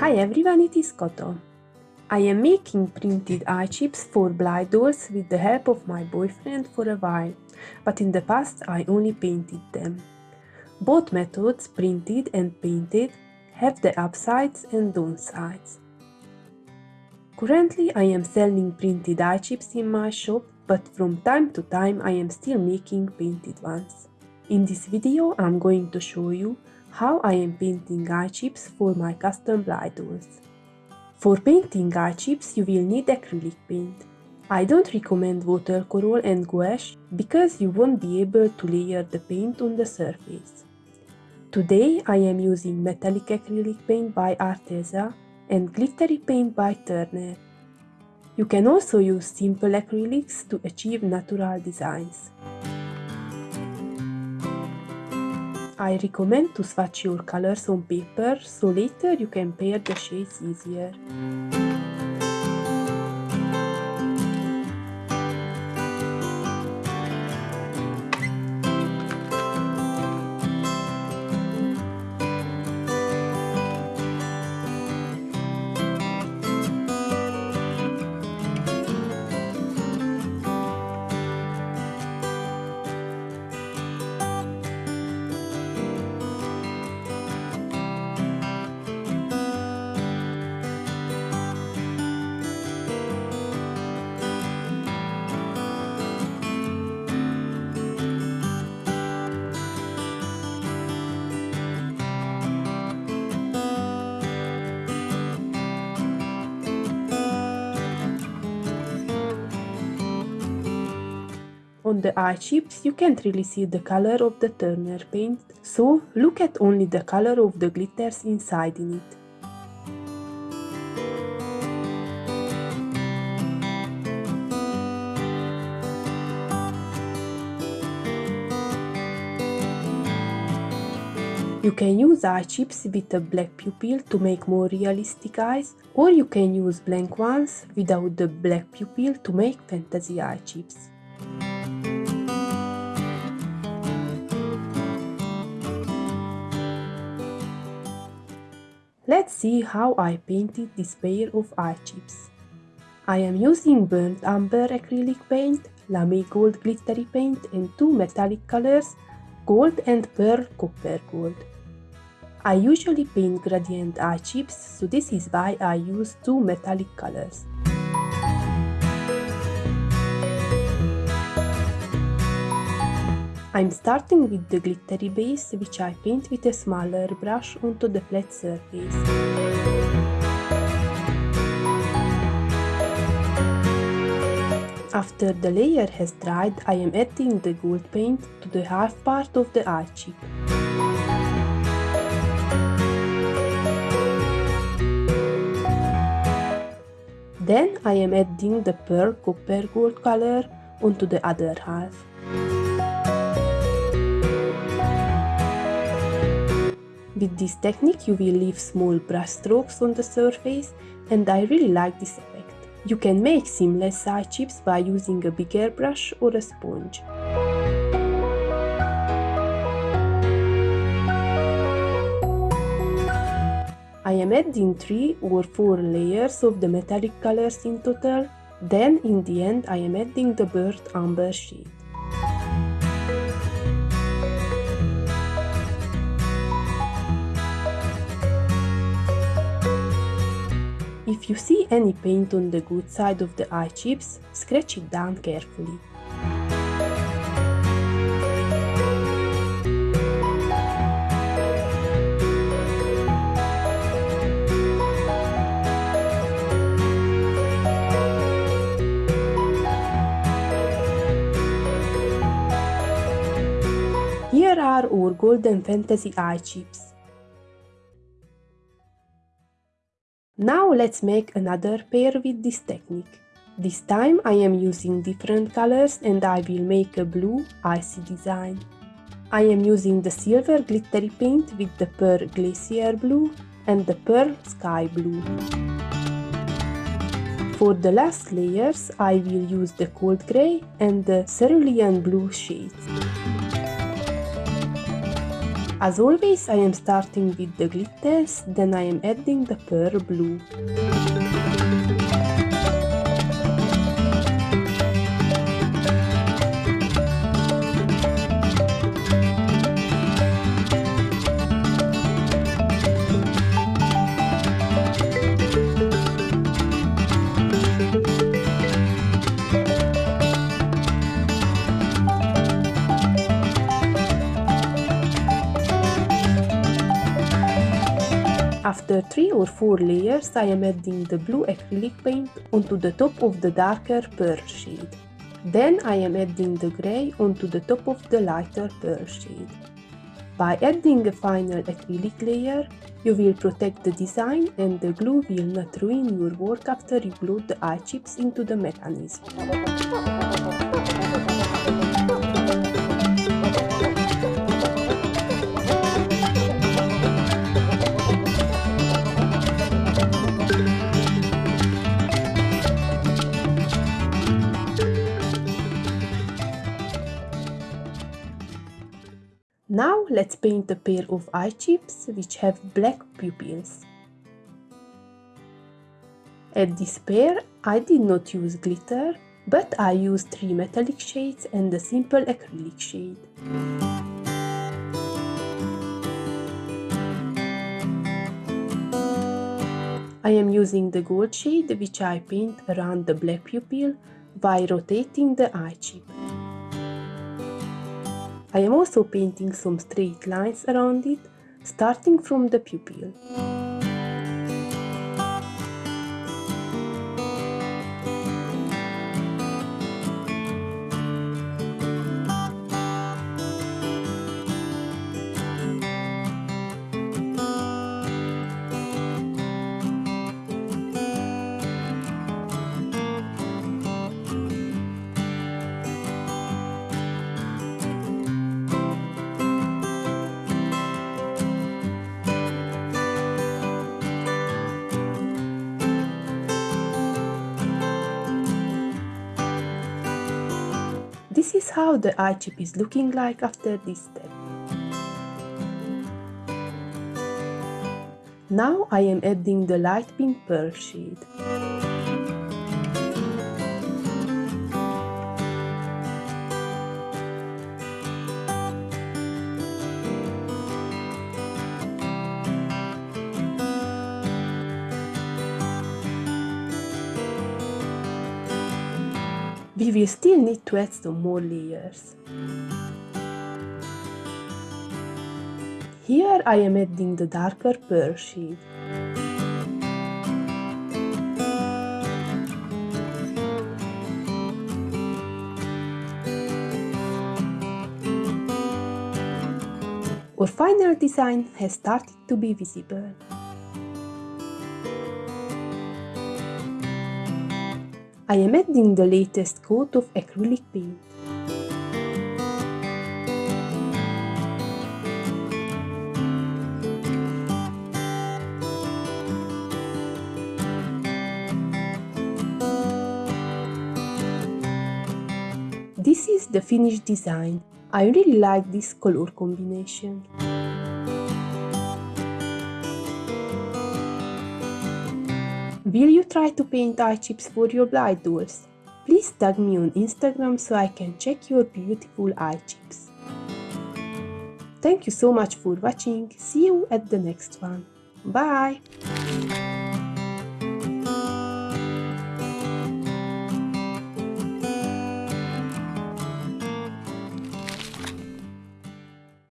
Hi everyone, it is Koto. I am making printed eye chips for Blythe dolls with the help of my boyfriend for a while, but in the past I only painted them. Both methods, printed and painted, have the upsides and downsides. Currently I am selling printed eye chips in my shop, but from time to time I am still making painted ones. In this video I'm going to show you how I am painting eye chips for my custom Blythe. For painting eye chips you will need acrylic paint. I don't recommend watercolor and gouache because you won't be able to layer the paint on the surface. Today I am using metallic acrylic paint by Arteza and glittery paint by Turner. You can also use simple acrylics to achieve natural designs. I recommend to swatch your colors on paper so later you can pair the shades easier. On the eye chips you can't really see the color of the Turner paint, so look at only the color of the glitters inside in it. You can use eye chips with a black pupil to make more realistic eyes, or you can use blank ones without the black pupil to make fantasy eye chips. Let's see how I painted this pair of eye chips. I am using burnt umber acrylic paint, lame gold glittery paint and two metallic colors, gold and pearl copper gold. I usually paint gradient eye chips, so this is why I use two metallic colors. I'm starting with the glittery base, which I paint with a smaller brush onto the flat surface. After the layer has dried, I am adding the gold paint to the half part of the eye. Then I am adding the pearl copper gold color onto the other half. With this technique you will leave small brush strokes on the surface and I really like this effect. You can make seamless eye chips by using a bigger brush or a sponge. I am adding 3 or 4 layers of the metallic colors in total, then in the end I am adding the burnt umber shade. If you see any paint on the good side of the eye chips, scratch it down carefully. Here are our golden fantasy eye chips. Now let's make another pair with this technique. This time I am using different colors and I will make a blue icy design. I am using the silver glittery paint with the pearl glacier blue and the pearl sky blue. For the last layers I will use the cold grey and the cerulean blue shades. As always, I am starting with the glitters, then I am adding the pearl blue. After 3 or 4 layers I am adding the blue acrylic paint onto the top of the darker pearl shade. Then I am adding the grey onto the top of the lighter pearl shade. By adding a final acrylic layer, you will protect the design and the glue will not ruin your work after you glue the eye chips into the mechanism. Now let's paint a pair of eye chips which have black pupils. At this pair I did not use glitter, but I used three metallic shades and a simple acrylic shade. I am using the gold shade which I paint around the black pupil by rotating the eye chip. I am also painting some straight lines around it, starting from the pupil. Is how the eye chip is looking like after this step. Now I am adding the light pink pearl shade. We will still need to add some more layers. Here I am adding the darker pearl shade. Our final design has started to be visible. I am adding the latest coat of acrylic paint. This is the finished design. I really like this color combination. Will you try to paint eye chips for your Blythe dolls? Please tag me on Instagram so I can check your beautiful eye chips. Thank you so much for watching, see you at the next one. Bye!